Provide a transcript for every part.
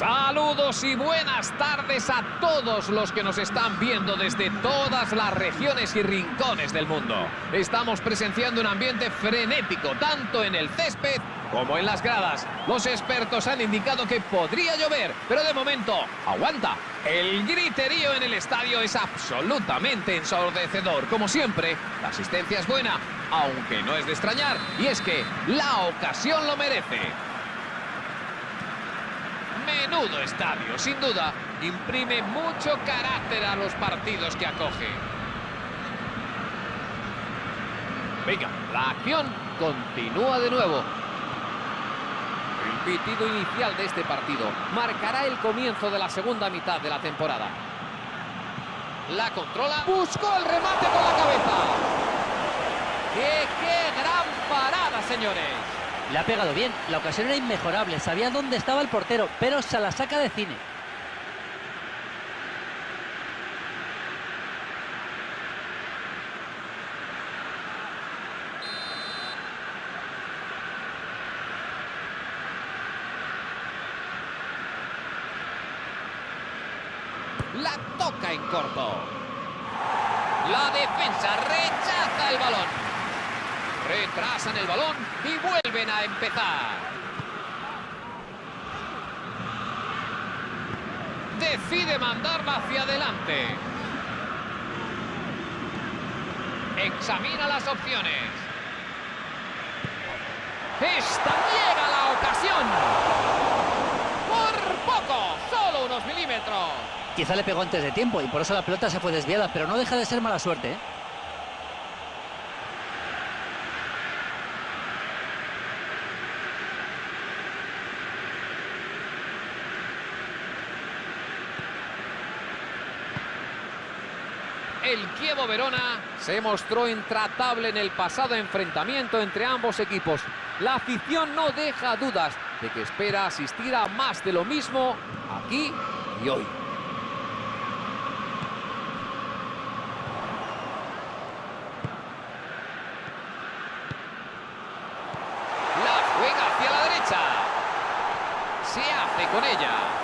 Saludos y buenas tardes a todos los que nos están viendo desde todas las regiones y rincones del mundo. Estamos presenciando un ambiente frenético, tanto en el césped como en las gradas. Los expertos han indicado que podría llover, pero de momento, aguanta. El griterío en el estadio es absolutamente ensordecedor. Como siempre, la asistencia es buena, aunque no es de extrañar, y es que la ocasión lo merece. Menudo estadio, sin duda, imprime mucho carácter a los partidos que acoge. Venga, la acción continúa de nuevo. El pitido inicial de este partido marcará el comienzo de la segunda mitad de la temporada. La controla, buscó el remate con la cabeza. ¡Qué, qué gran parada, señores! Le ha pegado bien, la ocasión era inmejorable, sabía dónde estaba el portero, pero se la saca de cine. La toca en corto. La defensa rechaza el balón. Retrasan el balón y vuelven a empezar. Decide mandarla hacia adelante. Examina las opciones. Esta llega la ocasión. Por poco, solo unos milímetros. Quizá le pegó antes de tiempo y por eso la pelota se fue desviada, pero no deja de ser mala suerte. ¿eh? Verona se mostró intratable en el pasado enfrentamiento entre ambos equipos. La afición no deja dudas de que espera asistir a más de lo mismo aquí y hoy. La juega hacia la derecha. Se hace con ella.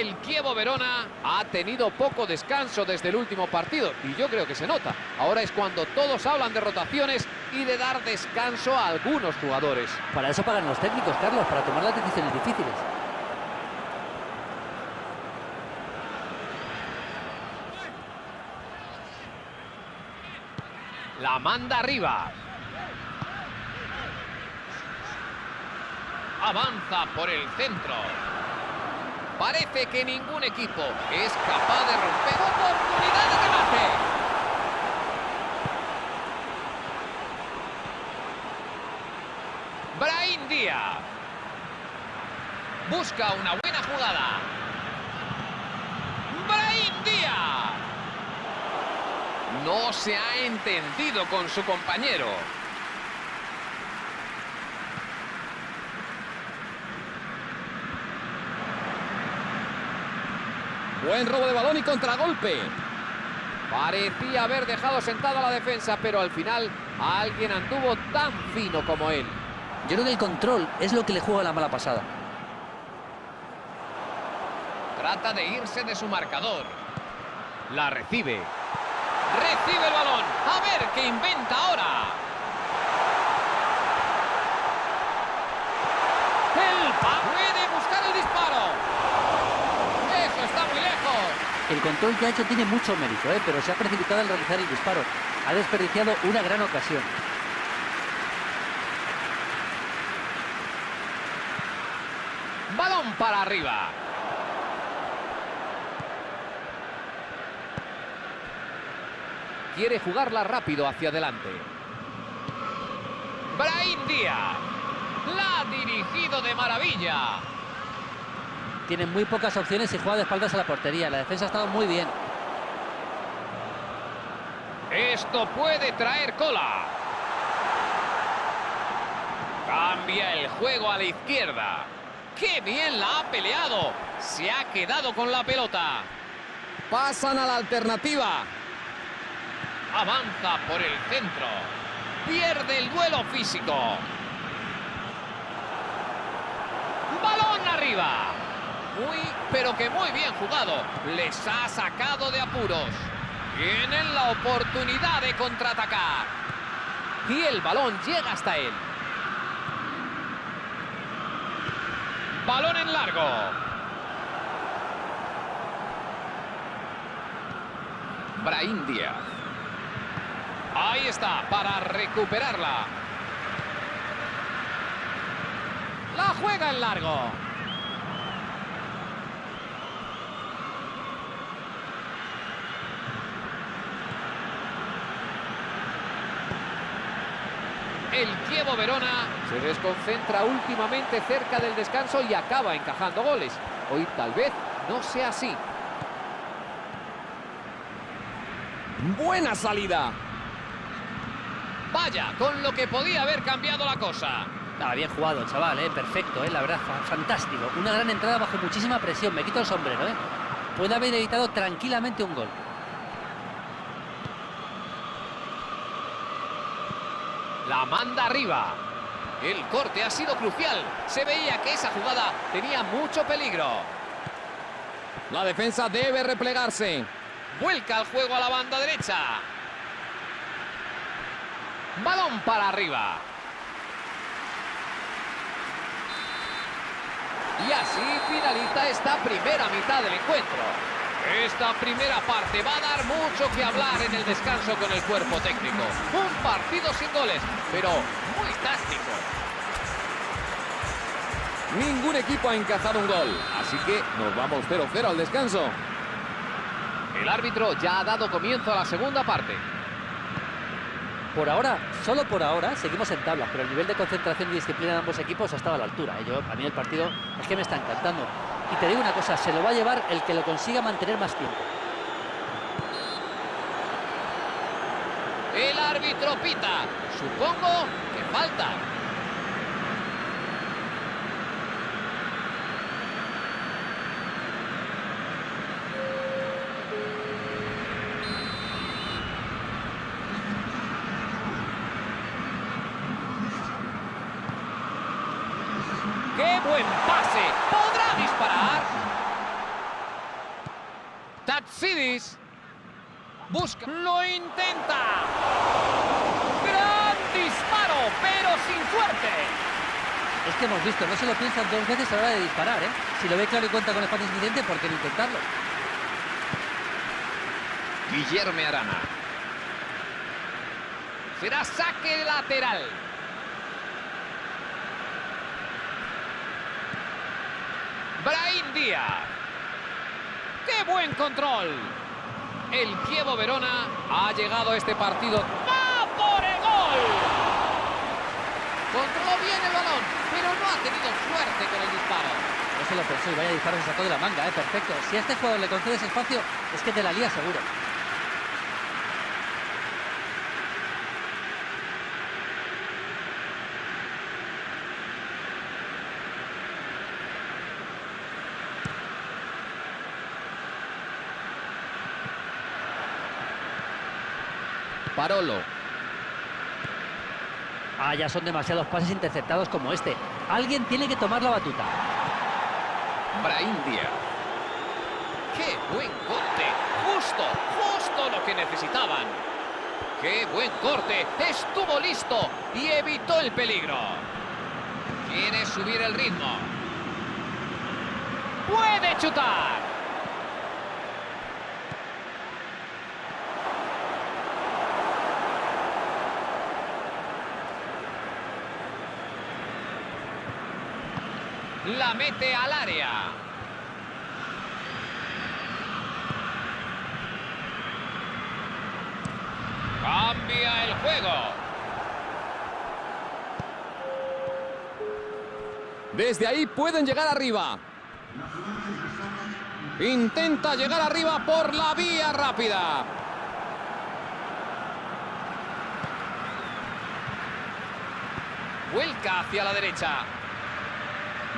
el Kievo Verona ha tenido poco descanso desde el último partido y yo creo que se nota. Ahora es cuando todos hablan de rotaciones y de dar descanso a algunos jugadores. Para eso pagan los técnicos, Carlos, para tomar las decisiones difíciles. La manda arriba. Avanza por el centro. Parece que ningún equipo es capaz de romper oportunidad de remate. Brain Díaz. Busca una buena jugada. Brain Díaz. No se ha entendido con su compañero. Buen robo de balón y contragolpe. Parecía haber dejado sentada la defensa, pero al final alguien anduvo tan fino como él. Yo creo que el control es lo que le juega la mala pasada. Trata de irse de su marcador. La recibe. Recibe el balón. A ver qué inventa ahora. El puede buscar el disparo está muy lejos. El control ha hecho tiene mucho mérito, ¿eh? pero se ha precipitado al realizar el disparo. Ha desperdiciado una gran ocasión. Balón para arriba. Quiere jugarla rápido hacia adelante. Brain Díaz. La ha dirigido de maravilla tiene muy pocas opciones y juega de espaldas a la portería. La defensa ha estado muy bien. Esto puede traer cola. Cambia el juego a la izquierda. ¡Qué bien la ha peleado! Se ha quedado con la pelota. Pasan a la alternativa. Avanza por el centro. Pierde el duelo físico. Balón arriba. Muy, pero que muy bien jugado. Les ha sacado de apuros. Tienen la oportunidad de contraatacar. Y el balón llega hasta él. Balón en largo. Brahim Díaz. Ahí está, para recuperarla. La juega en largo. El Kievo Verona se desconcentra últimamente cerca del descanso y acaba encajando goles. Hoy tal vez no sea así. Buena salida. Vaya, con lo que podía haber cambiado la cosa. Ah, bien jugado, chaval, ¿eh? perfecto, ¿eh? la verdad, fantástico. Una gran entrada bajo muchísima presión, me quito el sombrero. ¿eh? Puede haber evitado tranquilamente un gol. La manda arriba. El corte ha sido crucial. Se veía que esa jugada tenía mucho peligro. La defensa debe replegarse. Vuelca el juego a la banda derecha. Balón para arriba. Y así finaliza esta primera mitad del encuentro. Esta primera parte va a dar mucho que hablar en el descanso con el cuerpo técnico. Un partido sin goles, pero muy táctico. Ningún equipo ha encajado un gol, así que nos vamos 0-0 al descanso. El árbitro ya ha dado comienzo a la segunda parte. Por ahora, solo por ahora, seguimos en tablas, pero el nivel de concentración y disciplina de ambos equipos ha estado a la altura. ¿eh? Yo, a mí el partido es que me está encantando. Y te digo una cosa, se lo va a llevar el que lo consiga mantener más tiempo. El árbitro pita. Supongo que falta. ¡Qué buen pase! ¿Podrá disparar? Tatsidis. Busca. ¡Lo intenta! ¡Gran disparo! Pero sin suerte. Es que hemos visto, no se lo piensan dos veces a la hora de disparar, ¿eh? Si lo ve claro y cuenta con espacio suficiente, ¿por qué no intentarlo? Guillermo Arana. Será saque lateral. Brahim Díaz. ¡Qué buen control! El Kievo Verona ha llegado a este partido. ¡Va por el gol! Controló bien el balón, pero no ha tenido suerte con el disparo. No se lo pensó y vaya disparo se sacó de la manga, ¿eh? Perfecto. Si a este jugador le concedes espacio, es que te la lía seguro. Parolo. Ah, ya son demasiados pases interceptados como este. Alguien tiene que tomar la batuta. Brahim Díaz. ¡Qué buen corte! ¡Justo! ¡Justo lo que necesitaban! ¡Qué buen corte! Estuvo listo y evitó el peligro. Quiere subir el ritmo. ¡Puede chutar! La mete al área. Cambia el juego. Desde ahí pueden llegar arriba. Intenta llegar arriba por la vía rápida. Vuelca hacia la derecha.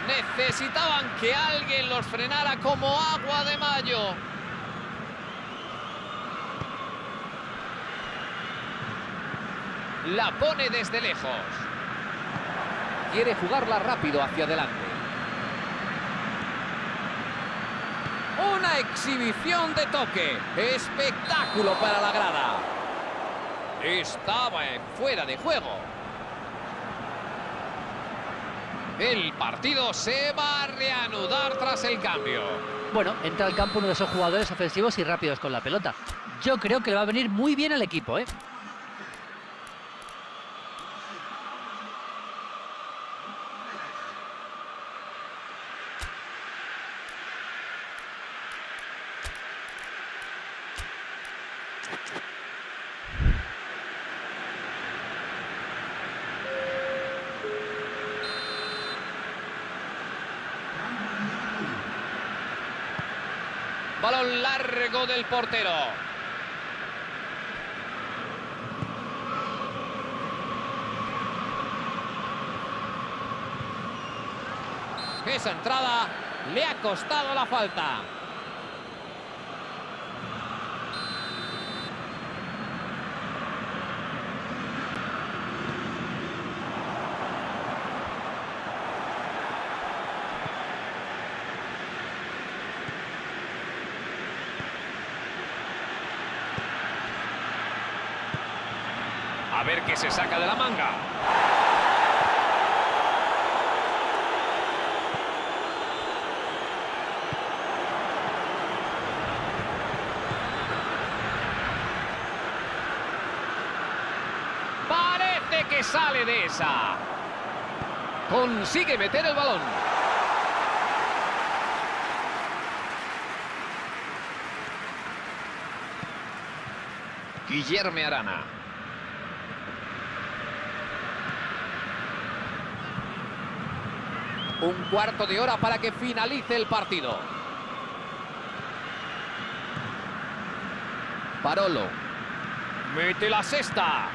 Necesitaban que alguien los frenara como agua de mayo. La pone desde lejos. Quiere jugarla rápido hacia adelante. Una exhibición de toque. Espectáculo para la grada. Estaba en fuera de juego. El partido se va a reanudar tras el cambio. Bueno, entra al campo uno de esos jugadores ofensivos y rápidos con la pelota. Yo creo que le va a venir muy bien al equipo, ¿eh? Balón largo del portero. Esa entrada le ha costado la falta. A ver qué saca de la manga. Parece que sale de esa. Consigue meter el balón. Guillermo Arana. Un cuarto de hora para que finalice el partido. Parolo. Mete la cesta.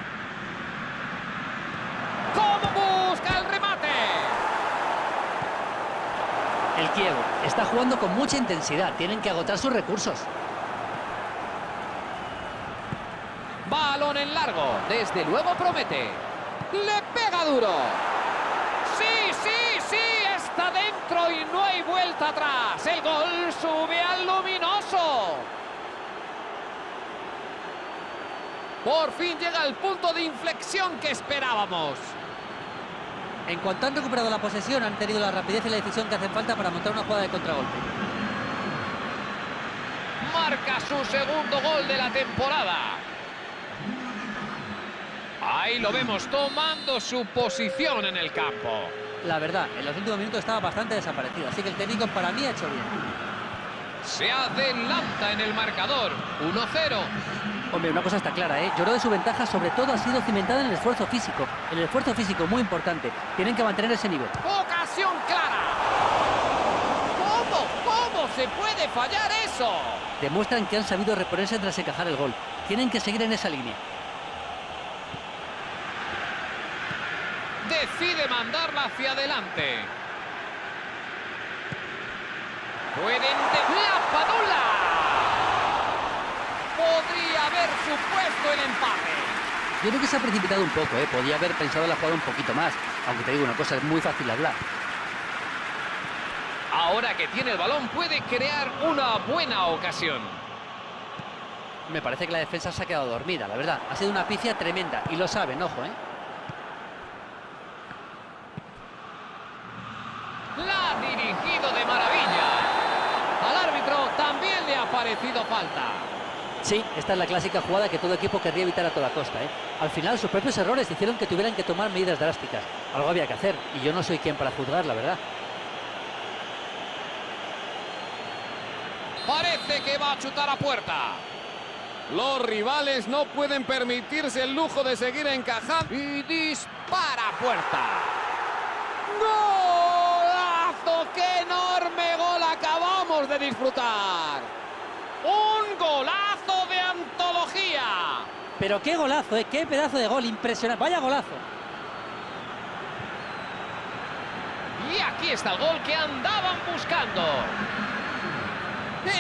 ¿Cómo busca el remate? El Kiev está jugando con mucha intensidad. Tienen que agotar sus recursos. Balón en largo. Desde luego promete. Le pega duro. Sí, sí, sí. Está dentro y no atrás. El gol sube al luminoso. Por fin llega el punto de inflexión que esperábamos. En cuanto han recuperado la posesión, han tenido la rapidez y la decisión que hacen falta para montar una jugada de contragolpe. Marca su segundo gol de la temporada. Ahí lo vemos tomando su posición en el campo. La verdad, en los últimos minutos estaba bastante desaparecido, así que el técnico para mí ha hecho bien. Se adelanta en el marcador. 1-0. Hombre, una cosa está clara, ¿eh? Lloró de su ventaja, sobre todo ha sido cimentada en el esfuerzo físico. En el esfuerzo físico, muy importante. Tienen que mantener ese nivel. Ocasión clara. ¿Cómo? ¿Cómo se puede fallar eso? Demuestran que han sabido reponerse tras encajar el gol. Tienen que seguir en esa línea. Decide mandarla hacia adelante. Pueden de la padula. Podría haber supuesto el empate. Yo creo que se ha precipitado un poco, ¿eh? Podía haber pensado la jugada un poquito más. Aunque te digo una cosa, es muy fácil hablar. Ahora que tiene el balón puede crear una buena ocasión. Me parece que la defensa se ha quedado dormida, la verdad. Ha sido una picia tremenda y lo saben, ojo, ¿eh? La ha dirigido de maravilla. Al árbitro falta. Sí, esta es la clásica jugada que todo equipo querría evitar a toda costa, ¿eh? Al final sus propios errores hicieron que tuvieran que tomar medidas drásticas. Algo había que hacer y yo no soy quien para juzgar, la verdad. Parece que va a chutar a puerta. Los rivales no pueden permitirse el lujo de seguir encajando. Y dispara a puerta. ¡Golazo! ¡Qué enorme gol acabamos de disfrutar! ¡Un golazo de antología! Pero qué golazo, ¿eh? Qué pedazo de gol, impresionante. Vaya golazo. Y aquí está el gol que andaban buscando.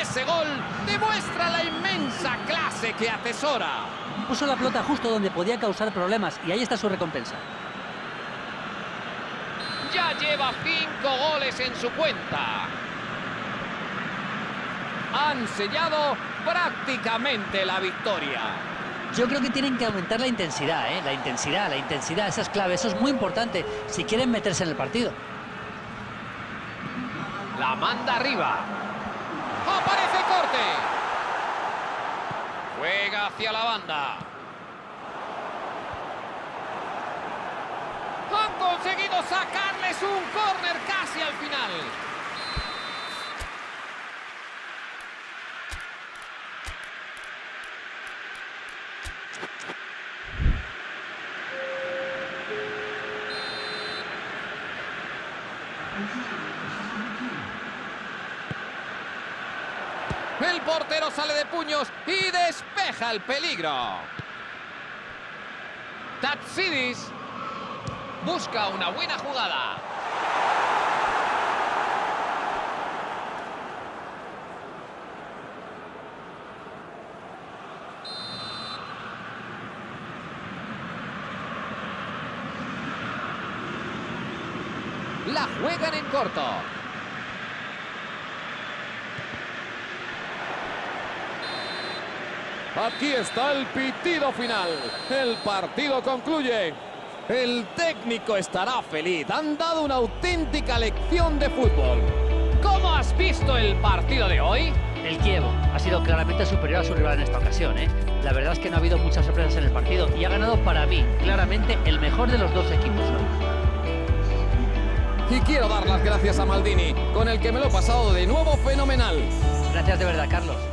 Ese gol demuestra la inmensa clase que atesora. Puso la pelota justo donde podía causar problemas y ahí está su recompensa. Ya lleva cinco goles en su cuenta. han sellado prácticamente la victoria. Yo creo que tienen que aumentar la intensidad, ¿eh? La intensidad, la intensidad, esa es clave, eso es muy importante si quieren meterse en el partido. La manda arriba. ¡Aparece corte! Juega hacia la banda. Han conseguido sacarles un córner casi al final. El portero sale de puños y despeja el peligro. Tatsidis busca una buena jugada. La juegan en corto. Aquí está el pitido final. El partido concluye. El técnico estará feliz. Han dado una auténtica lección de fútbol. ¿Cómo has visto el partido de hoy? El Kievo ha sido claramente superior a su rival en esta ocasión, ¿eh? La verdad es que no ha habido muchas sorpresas en el partido y ha ganado para mí, claramente, el mejor de los dos equipos Y quiero dar las gracias a Maldini, con el que me lo he pasado de nuevo fenomenal. Gracias de verdad, Carlos.